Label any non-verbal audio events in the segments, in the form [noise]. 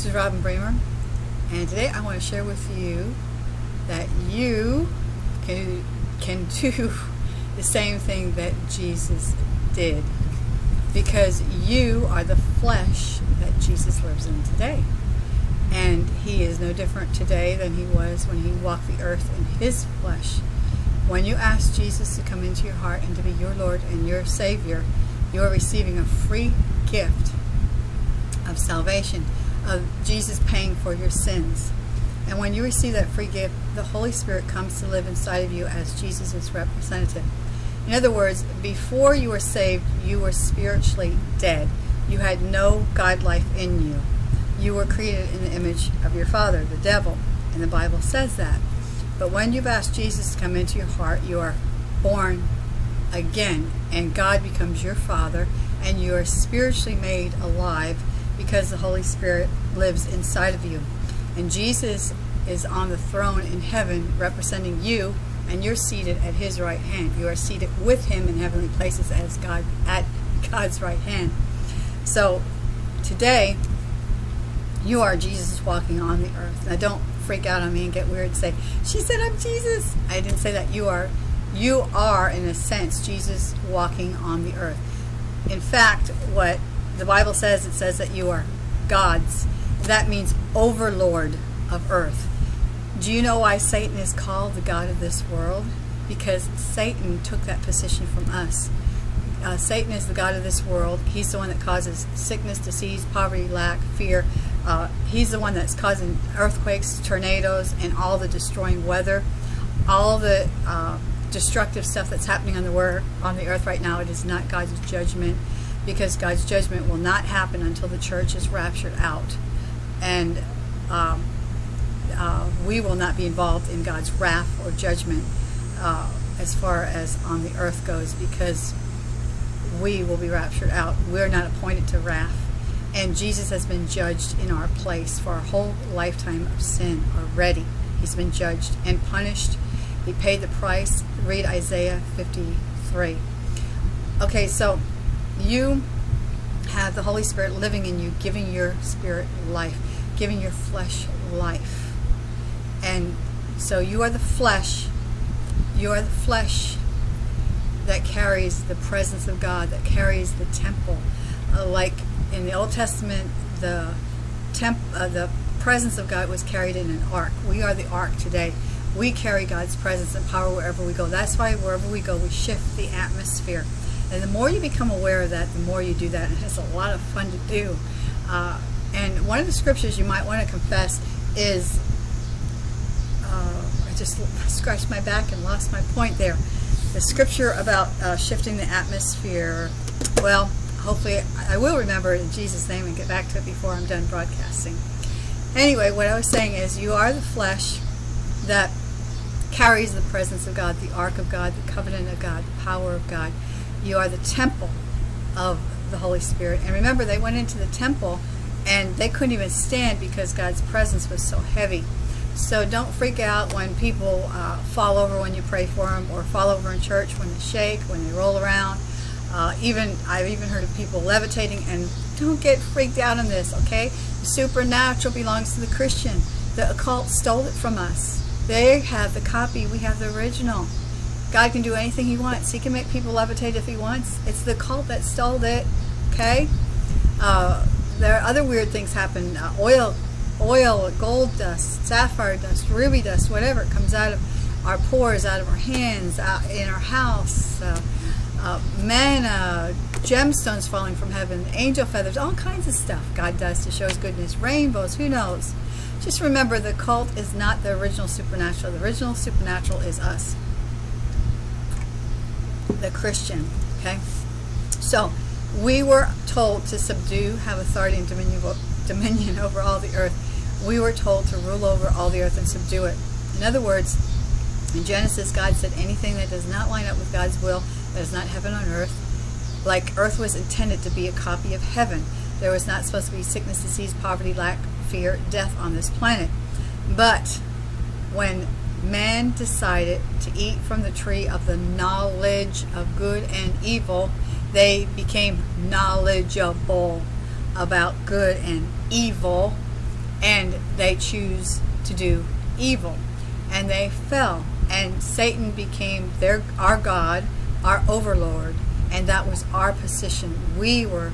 This is Robin Bremer, and today I want to share with you that you can, can do [laughs] the same thing that Jesus did because you are the flesh that Jesus lives in today. And he is no different today than he was when he walked the earth in his flesh. When you ask Jesus to come into your heart and to be your Lord and your Savior, you are receiving a free gift of salvation, of Jesus paying for your sins. And when you receive that free gift, the Holy Spirit comes to live inside of you as Jesus' representative. In other words, before you were saved, you were spiritually dead. You had no God life in you. You were created in the image of your father, the devil, and the Bible says that. But when you've asked Jesus to come into your heart, you are born again, and God becomes your father, and you are spiritually made alive because the Holy Spirit lives inside of you. And Jesus is on the throne in heaven representing you and you're seated at his right hand. You are seated with him in heavenly places as God at God's right hand. So today you are Jesus walking on the earth. Now don't freak out on me and get weird and say, she said I'm Jesus. I didn't say that. You are you are in a sense Jesus walking on the earth. In fact, what the Bible says, it says that you are God's. That means overlord of earth. Do you know why Satan is called the God of this world? Because Satan took that position from us. Uh, Satan is the God of this world. He's the one that causes sickness, disease, poverty, lack, fear. Uh, he's the one that's causing earthquakes, tornadoes, and all the destroying weather. All the uh, destructive stuff that's happening on the, on the earth right now, it is not God's judgment because God's judgment will not happen until the church is raptured out. And um, uh, we will not be involved in God's wrath or judgment uh, as far as on the earth goes because we will be raptured out. We're not appointed to wrath. And Jesus has been judged in our place for our whole lifetime of sin already. He's been judged and punished. He paid the price. Read Isaiah 53. Okay, so you have the Holy Spirit living in you, giving your spirit life, giving your flesh life. And so you are the flesh, you are the flesh that carries the presence of God, that carries the temple. Uh, like in the Old Testament, the temp, uh, the presence of God was carried in an ark. We are the ark today. We carry God's presence and power wherever we go. That's why wherever we go, we shift the atmosphere. And the more you become aware of that, the more you do that. And it's a lot of fun to do. Uh, and one of the scriptures you might want to confess is, uh, I just scratched my back and lost my point there. The scripture about uh, shifting the atmosphere, well, hopefully I will remember it in Jesus' name and get back to it before I'm done broadcasting. Anyway, what I was saying is you are the flesh that carries the presence of God, the ark of God, the covenant of God, the power of God. You are the temple of the Holy Spirit. And remember, they went into the temple and they couldn't even stand because God's presence was so heavy. So don't freak out when people uh, fall over when you pray for them or fall over in church when they shake, when they roll around. Uh, even I've even heard of people levitating and don't get freaked out on this, okay? The supernatural belongs to the Christian. The occult stole it from us. They have the copy, we have the original. God can do anything he wants. He can make people levitate if he wants. It's the cult that stole it. Okay? Uh, there are other weird things happen. Uh, oil, oil, gold dust, sapphire dust, ruby dust, whatever. Comes out of our pores, out of our hands, in our house. Uh, uh, manna, gemstones falling from heaven, angel feathers, all kinds of stuff God does to show his goodness. Rainbows, who knows? Just remember the cult is not the original supernatural. The original supernatural is us the Christian. Okay? So, we were told to subdue, have authority and dominion, [laughs] over all the earth. We were told to rule over all the earth and subdue it. In other words, in Genesis, God said anything that does not line up with God's will, that is not heaven on earth, like earth was intended to be a copy of heaven. There was not supposed to be sickness, disease, poverty, lack, fear, death on this planet. But when man decided to eat from the tree of the knowledge of good and evil, they became knowledgeable about good and evil. and they choose to do evil. And they fell, and Satan became their our God, our overlord, and that was our position. We were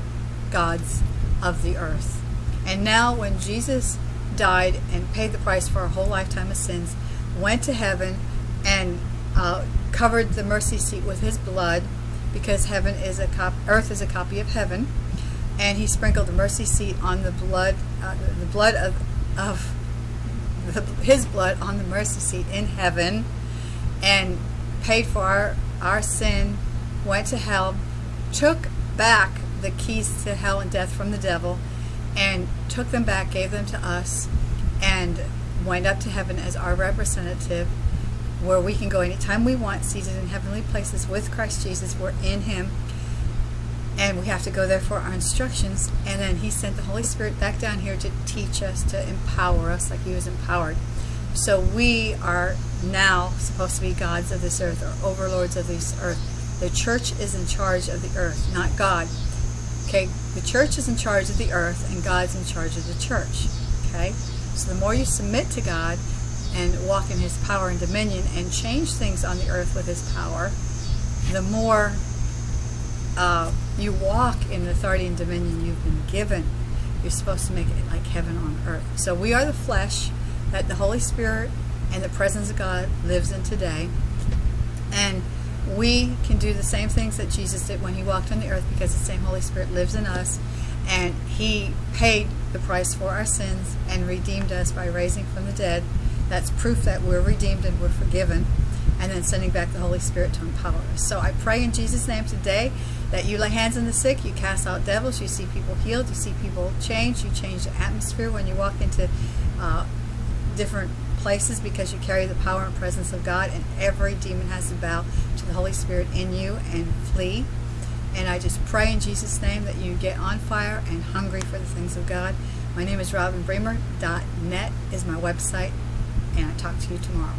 gods of the earth. And now, when Jesus died and paid the price for our whole lifetime of sins, went to heaven, and uh, covered the mercy seat with his blood, because heaven is a cop- earth is a copy of heaven, and he sprinkled the mercy seat on the blood, uh, the blood of of the, his blood on the mercy seat in heaven, and paid for our our sin, went to hell, took back the keys to hell and death from the devil, and took them back, gave them to us, and went up to heaven as our representative where we can go anytime we want, seated in heavenly places with Christ Jesus. We're in Him. And we have to go there for our instructions. And then He sent the Holy Spirit back down here to teach us, to empower us like He was empowered. So we are now supposed to be gods of this earth or overlords of this earth. The church is in charge of the earth, not God. Okay, the church is in charge of the earth and God's in charge of the church. Okay, so the more you submit to God, and walk in his power and dominion and change things on the earth with his power, the more uh, you walk in the authority and dominion you've been given. You're supposed to make it like heaven on earth. So we are the flesh that the Holy Spirit and the presence of God lives in today. And we can do the same things that Jesus did when he walked on the earth because the same Holy Spirit lives in us. And he paid the price for our sins and redeemed us by raising from the dead that's proof that we're redeemed and we're forgiven. And then sending back the Holy Spirit to empower us. So I pray in Jesus' name today that you lay hands on the sick, you cast out devils, you see people healed, you see people change, you change the atmosphere when you walk into uh, different places because you carry the power and presence of God, and every demon has to bow to the Holy Spirit in you and flee. And I just pray in Jesus' name that you get on fire and hungry for the things of God. My name is Robin Bremer. .net is my website and I'll talk to you tomorrow.